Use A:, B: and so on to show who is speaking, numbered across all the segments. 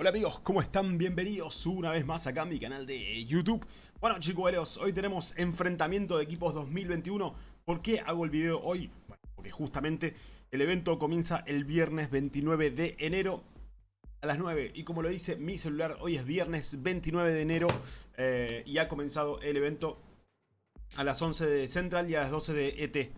A: Hola amigos, ¿cómo están? Bienvenidos una vez más acá a mi canal de YouTube Bueno chicos, hoy tenemos enfrentamiento de equipos 2021 ¿Por qué hago el video hoy? Bueno, porque justamente el evento comienza el viernes 29 de enero a las 9 Y como lo dice mi celular, hoy es viernes 29 de enero eh, Y ha comenzado el evento a las 11 de Central y a las 12 de ET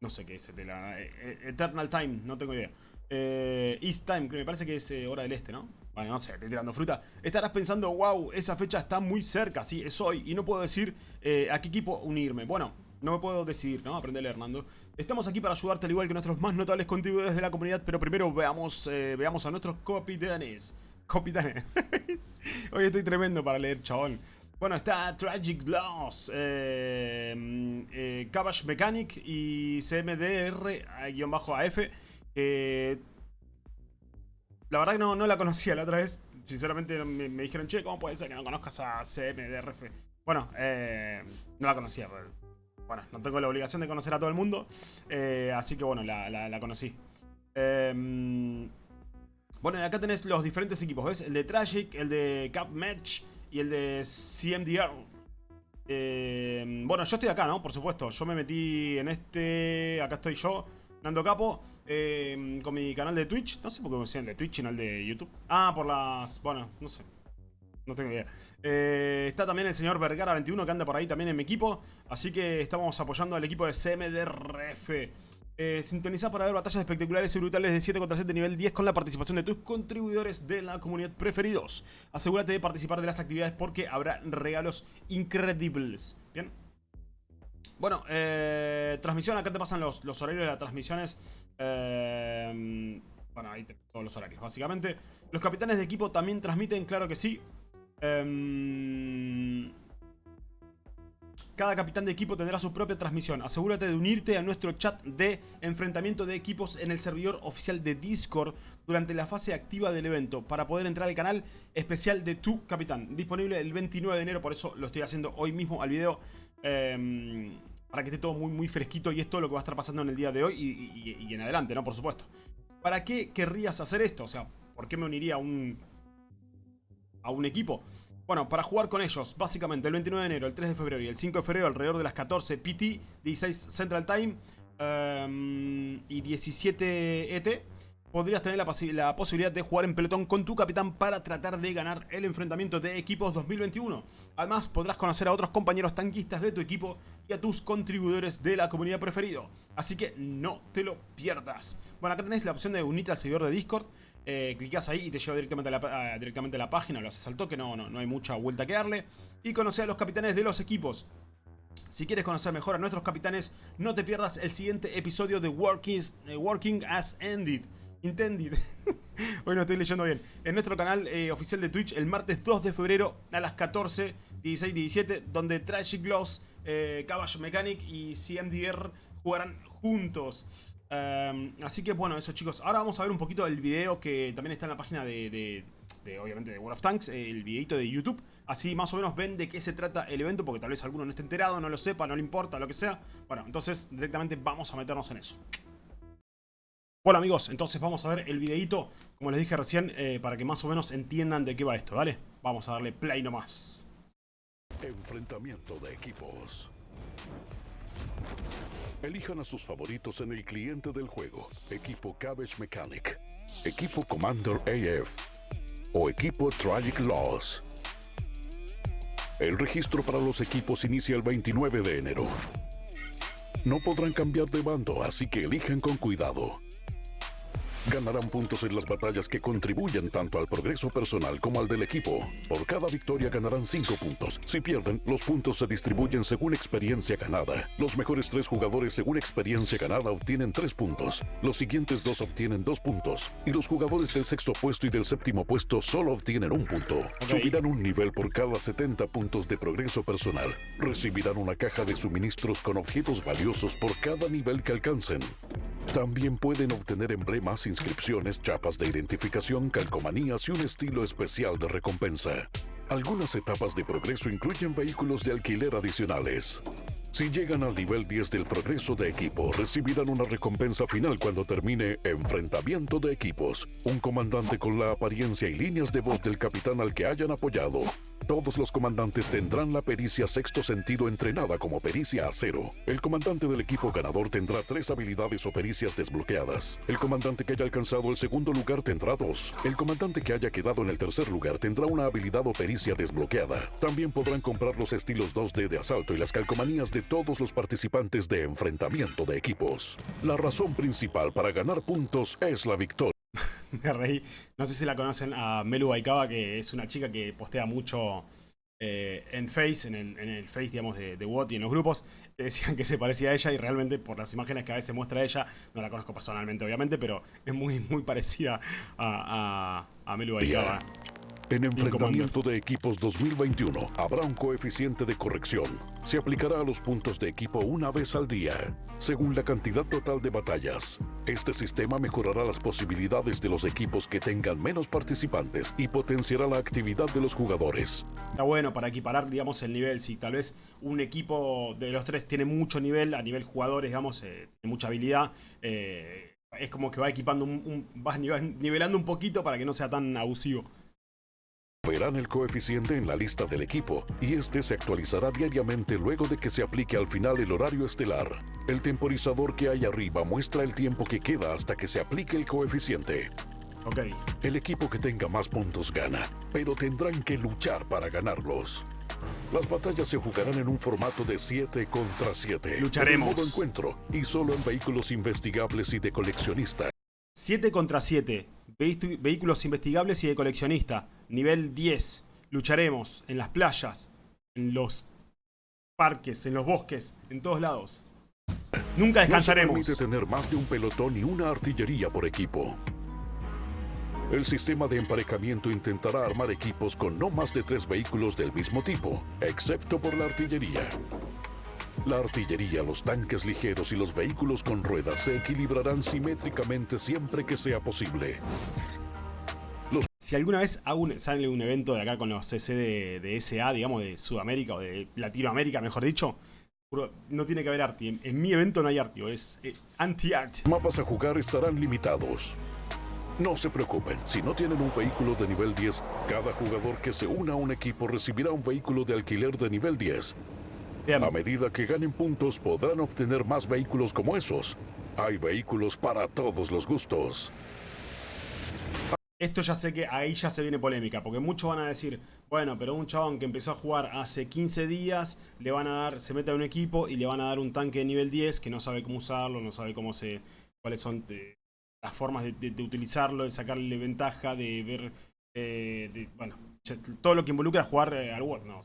A: No sé qué es ET, la, eh, eh, Eternal Time, no tengo idea East Time, que me parece que es hora del este, ¿no? Bueno, no sé, estoy tirando fruta, estarás pensando, wow, esa fecha está muy cerca, sí, es hoy, y no puedo decir eh, a qué equipo unirme. Bueno, no me puedo decidir, ¿no? Aprenderle, Hernando. Estamos aquí para ayudarte al igual que nuestros más notables contribuidores de la comunidad, pero primero veamos, eh, veamos a nuestros capitanes. Capitanes. Hoy estoy tremendo para leer, chabón. Bueno, está Tragic Loss, eh, eh, Mechanic y CMDR-AF. Eh, la verdad que no, no la conocía la otra vez. Sinceramente me, dijeron, che, ¿cómo puede ser que no conozcas a CMDRF? Bueno, eh, no la conocía. bueno, no tengo la obligación de conocer a todo el mundo. Eh, así que bueno, la, conocí. Em, bueno, acá tenés los diferentes equipos, ¿ves? El de Tragic, el de Cap Match y el de CMDR. Em, bueno, yo estoy acá, ¿no? Por supuesto. Yo me metí en este... Acá estoy yo. Nando Capo, eh, con mi canal de Twitch. No sé por qué me decían de Twitch el de YouTube. Ah, por las... Bueno, no sé. No tengo idea. Eh, está también el señor Vergara21 que anda por ahí también en mi equipo. Así que estamos apoyando al equipo de CMDRF. Eh, sintoniza para ver batallas espectaculares y brutales de 7 contra 7 nivel 10 con la participación de tus contribuidores de la comunidad preferidos. Asegúrate de participar de las actividades porque habrá regalos increíbles. Bien. Bueno, eh, transmisión, acá te pasan los, horarios de las transmisiones. Eh, bueno, ahí todos los horarios, básicamente. Los capitanes de equipo también transmiten, claro que sí. Em, cada capitán de equipo tendrá su propia transmisión. Asegúrate de unirte a nuestro chat de enfrentamiento de equipos en el servidor oficial de Discord durante la fase activa del evento para poder entrar al canal especial de tu capitán. Disponible el 29 de enero, por eso lo estoy haciendo hoy mismo al video. Eh, para que esté todo muy, muy fresquito y esto es lo que va a estar pasando en el día de hoy y, en adelante, ¿no? Por supuesto. ¿Para qué querrías hacer esto? O sea, ¿por qué me uniría a un, a un equipo? Bueno, para jugar con ellos, básicamente el 29 de enero, el 3 de febrero y el 5 de febrero alrededor de las 14 PT, 16 Central Time em, y 17 ET podrías tener la, posibilidad de jugar en pelotón con tu capitán para tratar de ganar el enfrentamiento de equipos 2021. Además, podrás conocer a otros compañeros tanquistas de tu equipo y a tus contribuidores de la comunidad preferido. Así que no te lo pierdas. Bueno, acá tenés la opción de unirte al servidor de Discord. Eh, clicas ahí y te lleva directamente a la, directamente a la página, lo haces al toque, no, no, no hay mucha vuelta que darle. Y conocer a los capitanes de los equipos. Si quieres conocer mejor a nuestros capitanes, no te pierdas el siguiente episodio de Working, eh, Working as Ended. Intended. Hoy no estoy leyendo bien. En nuestro canal eh, oficial de Twitch el martes 2 de febrero a las 14, 16, 17, donde Tragic Gloss, eh, Caballo Mechanic y CMDR jugarán juntos. Em, así que bueno, eso chicos. Ahora vamos a ver un poquito del video que también está en la página de, obviamente, de World of Tanks, el videito de YouTube. Así más o menos ven de qué se trata el evento, porque tal vez alguno no esté enterado, no lo sepa, no le importa, lo que sea. Bueno, entonces directamente vamos a meternos en eso. Bueno amigos, entonces vamos a ver el videito, como les dije recién, eh, para que más o menos entiendan de qué va esto, ¿dale? Vamos a darle play nomás.
B: Enfrentamiento de equipos. Elijan a sus favoritos en el cliente del juego. Equipo Cabbage Mechanic, Equipo Commander AF o Equipo Tragic Loss. El registro para los equipos inicia el 29 de enero. No podrán cambiar de bando, así que elijan con cuidado. Ganarán puntos en las batallas que contribuyen tanto al progreso personal como al del equipo. Por cada victoria ganarán 5 puntos. Si pierden, los puntos se distribuyen según experiencia ganada. Los mejores 3 jugadores según experiencia ganada obtienen 3 puntos. Los siguientes 2 obtienen 2 puntos. Y los jugadores del sexto puesto y del séptimo puesto solo obtienen un punto. Subirán un nivel por cada 70 puntos de progreso personal. Recibirán una caja de suministros con objetos valiosos por cada nivel que alcancen. También pueden obtener emblemas, inscripciones, chapas de identificación, calcomanías y un estilo especial de recompensa. Algunas etapas de progreso incluyen vehículos de alquiler adicionales. Si llegan al nivel 10 del progreso de equipo, recibirán una recompensa final cuando termine Enfrentamiento de Equipos. Un comandante con la apariencia y líneas de voz del capitán al que hayan apoyado. Todos los comandantes tendrán la pericia sexto sentido entrenada como pericia acero. El comandante del equipo ganador tendrá tres habilidades o pericias desbloqueadas. El comandante que haya alcanzado el segundo lugar tendrá dos. El comandante que haya quedado en el tercer lugar tendrá una habilidad o pericia desbloqueada. También podrán comprar los estilos 2D de asalto y las calcomanías de todos los participantes de enfrentamiento de equipos. La razón principal para ganar puntos es la victoria.
A: Me reí. No sé si la conocen a Melu Baikaba, que es una chica que postea mucho eh, en Face, en el, en el, Face, digamos, de, de WOT y en los grupos. Decían que se parecía a ella y realmente por las imágenes que a veces muestra ella, no la conozco personalmente, obviamente, pero es muy, muy parecida a, a, a Melu Baikaba.
B: En enfrentamiento de equipos 2021 habrá un coeficiente de corrección. Se aplicará a los puntos de equipo una vez al día, según la cantidad total de batallas. Este sistema mejorará las posibilidades de los equipos que tengan menos participantes y potenciará la actividad de los jugadores.
A: Está bueno para equiparar, digamos, el nivel. Si tal vez un equipo de los tres tiene mucho nivel, a nivel jugadores, digamos, eh, tiene mucha habilidad, eh, es como que va equipando, un, un, va nivelando un poquito para que no sea tan abusivo.
B: Verán el coeficiente en la lista del equipo y este se actualizará diariamente luego de que se aplique al final el horario estelar. El temporizador que hay arriba muestra el tiempo que queda hasta que se aplique el coeficiente.
A: Ok.
B: El equipo que tenga más puntos gana, pero tendrán que luchar para ganarlos. Las batallas se jugarán en un formato de 7 contra 7.
A: Lucharemos.
B: En modo encuentro y solo en vehículos investigables y de coleccionista.
A: 7 contra 7. Vehículos investigables y de coleccionista. Nivel 10. Lucharemos en las playas, en los parques, en los bosques, en todos lados. Nunca descansaremos.
B: No se permite tener más de un pelotón y una artillería por equipo. El sistema de emparejamiento intentará armar equipos con no más de tres vehículos del mismo tipo, excepto por la artillería. La artillería, los tanques ligeros y los vehículos con ruedas se equilibrarán simétricamente siempre que sea posible.
A: Si alguna vez un, sale un evento de acá con los CC de, de, SA, digamos, de Sudamérica o de Latinoamérica, mejor dicho, no tiene que haber arti. En, en mi evento no hay arti, es eh, anti-art.
B: Mapas a jugar estarán limitados. No se preocupen, si no tienen un vehículo de nivel 10, cada jugador que se una a un equipo recibirá un vehículo de alquiler de nivel 10. Bien. A medida que ganen puntos podrán obtener más vehículos como esos. Hay vehículos para todos los gustos.
A: Esto ya sé que ahí ya se viene polémica, porque muchos van a decir, bueno, pero un chabón que empezó a jugar hace 15 días, le van a dar, se mete a un equipo y le van a dar un tanque de nivel 10 que no sabe cómo usarlo, no sabe cómo se, cuáles son de, las formas de, utilizarlo, de sacarle ventaja, de ver, eh, bueno, todo lo que involucra jugar eh, al World, no,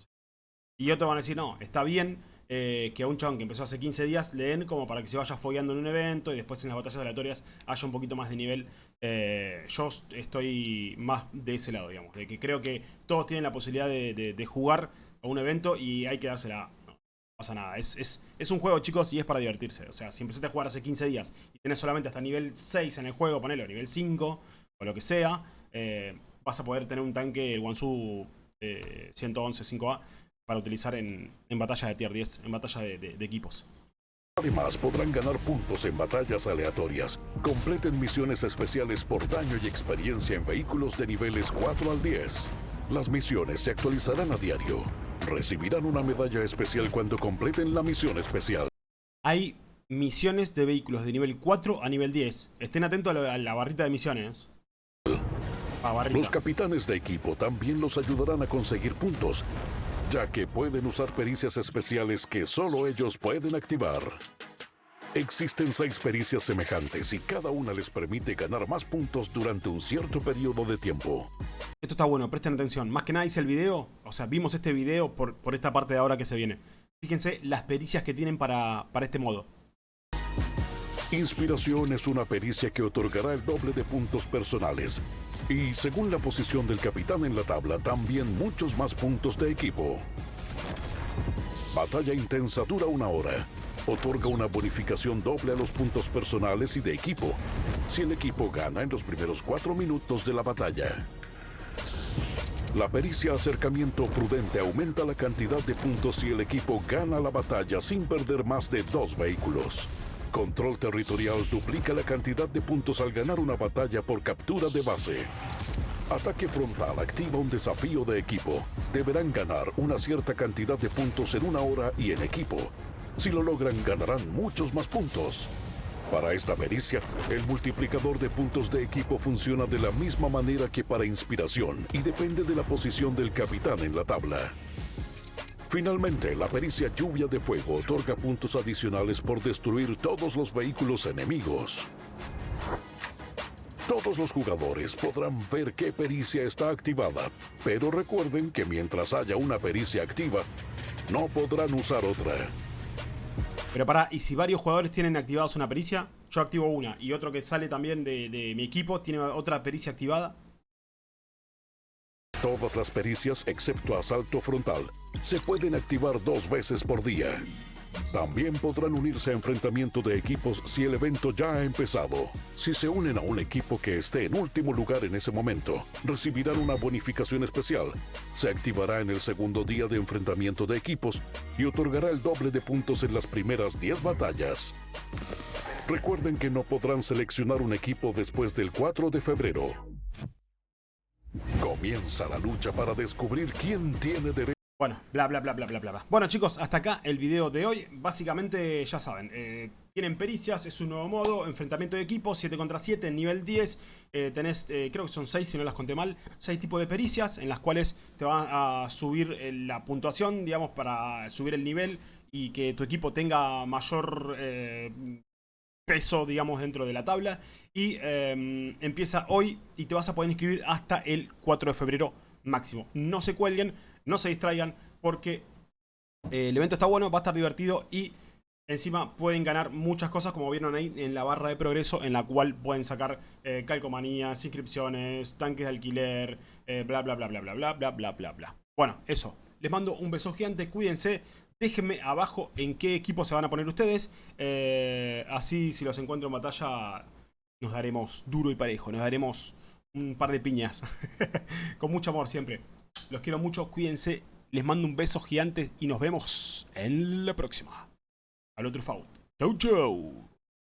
A: y otros van a decir, no, está bien eh, que a un chabón que empezó hace 15 días le den como para que se vaya fogueando en un evento y después en las batallas aleatorias haya un poquito más de nivel. Eh, yo estoy más de ese lado, digamos, de que creo que todos tienen la posibilidad de, jugar a un evento y hay que dársela. No, no pasa nada, es, es, es, un juego chicos y es para divertirse. O sea, si empezaste a jugar hace 15 días y tenés solamente hasta nivel 6 en el juego, ponelo, nivel 5 o lo que sea, eh, vas a poder tener un tanque, el Wansu 111 5A para utilizar en, en batallas de tier 10, en batallas de, de, de, equipos.
B: Además, podrán ganar puntos en batallas aleatorias. Completen misiones especiales por daño y experiencia en vehículos de niveles 4 al 10. Las misiones se actualizarán a diario. Recibirán una medalla especial cuando completen la misión especial.
A: Hay misiones de vehículos de nivel 4 a nivel 10. Estén atentos a la, a la barrita de misiones.
B: Los capitanes de equipo también los ayudarán a conseguir puntos ya que pueden usar pericias especiales que solo ellos pueden activar. Existen seis pericias semejantes y cada una les permite ganar más puntos durante un cierto periodo de tiempo.
A: Esto está bueno, presten atención. Más que nada hice el video, o sea, vimos este video por, por esta parte de ahora que se viene. Fíjense las pericias que tienen para, para este modo.
B: Inspiración es una pericia que otorgará el doble de puntos personales. Y según la posición del capitán en la tabla, también muchos más puntos de equipo. Batalla intensa dura una hora. Otorga una bonificación doble a los puntos personales y de equipo, si el equipo gana en los primeros cuatro minutos de la batalla. La pericia acercamiento prudente aumenta la cantidad de puntos si el equipo gana la batalla sin perder más de dos vehículos. Control territorial duplica la cantidad de puntos al ganar una batalla por captura de base. Ataque frontal activa un desafío de equipo. Deberán ganar una cierta cantidad de puntos en una hora y en equipo. Si lo logran, ganarán muchos más puntos. Para esta pericia, el multiplicador de puntos de equipo funciona de la misma manera que para inspiración y depende de la posición del capitán en la tabla. Finalmente, la pericia Lluvia de Fuego otorga puntos adicionales por destruir todos los vehículos enemigos. Todos los jugadores podrán ver qué pericia está activada, pero recuerden que mientras haya una pericia activa, no podrán usar otra.
A: Pero para, ¿y si varios jugadores tienen activados una pericia? Yo activo una y otro que sale también de mi equipo tiene otra pericia activada.
B: Todas las pericias, excepto asalto frontal, se pueden activar dos veces por día. También podrán unirse a enfrentamiento de equipos si el evento ya ha empezado. Si se unen a un equipo que esté en último lugar en ese momento, recibirán una bonificación especial. Se activará en el segundo día de enfrentamiento de equipos y otorgará el doble de puntos en las primeras 10 batallas. Recuerden que no podrán seleccionar un equipo después del 4 de febrero. Comienza la lucha para descubrir quién tiene derecho.
A: Bueno, bla bla bla bla bla bla. Bueno chicos, hasta acá el video de hoy. Básicamente, ya saben, eh, tienen pericias, es un nuevo modo, enfrentamiento de equipos, 7 contra 7, nivel 10. Eh, tenés, eh, creo que son 6 si no las conté mal, 6 tipos de pericias en las cuales te van a subir la puntuación, digamos, para subir el nivel y que tu equipo tenga mayor peso, digamos, dentro de la tabla. Y em, empieza hoy y te vas a poder inscribir hasta el 4 de febrero máximo. No se cuelguen, no se distraigan porque eh, el evento está bueno, va a estar divertido y encima pueden ganar muchas cosas como vieron ahí en la barra de progreso en la cual pueden sacar eh, calcomanías, inscripciones, tanques de alquiler, eh, bla bla bla bla bla bla bla bla bla bla. Bueno, eso. Les mando un beso gigante, cuídense. Déjenme abajo en qué equipo se van a poner ustedes. así si los encuentro en batalla nos daremos duro y parejo. Nos daremos un par de piñas. Con mucho amor siempre. Los quiero mucho, cuídense. Les mando un beso gigante y nos vemos en la próxima. Al otro Faut. Chau, chau.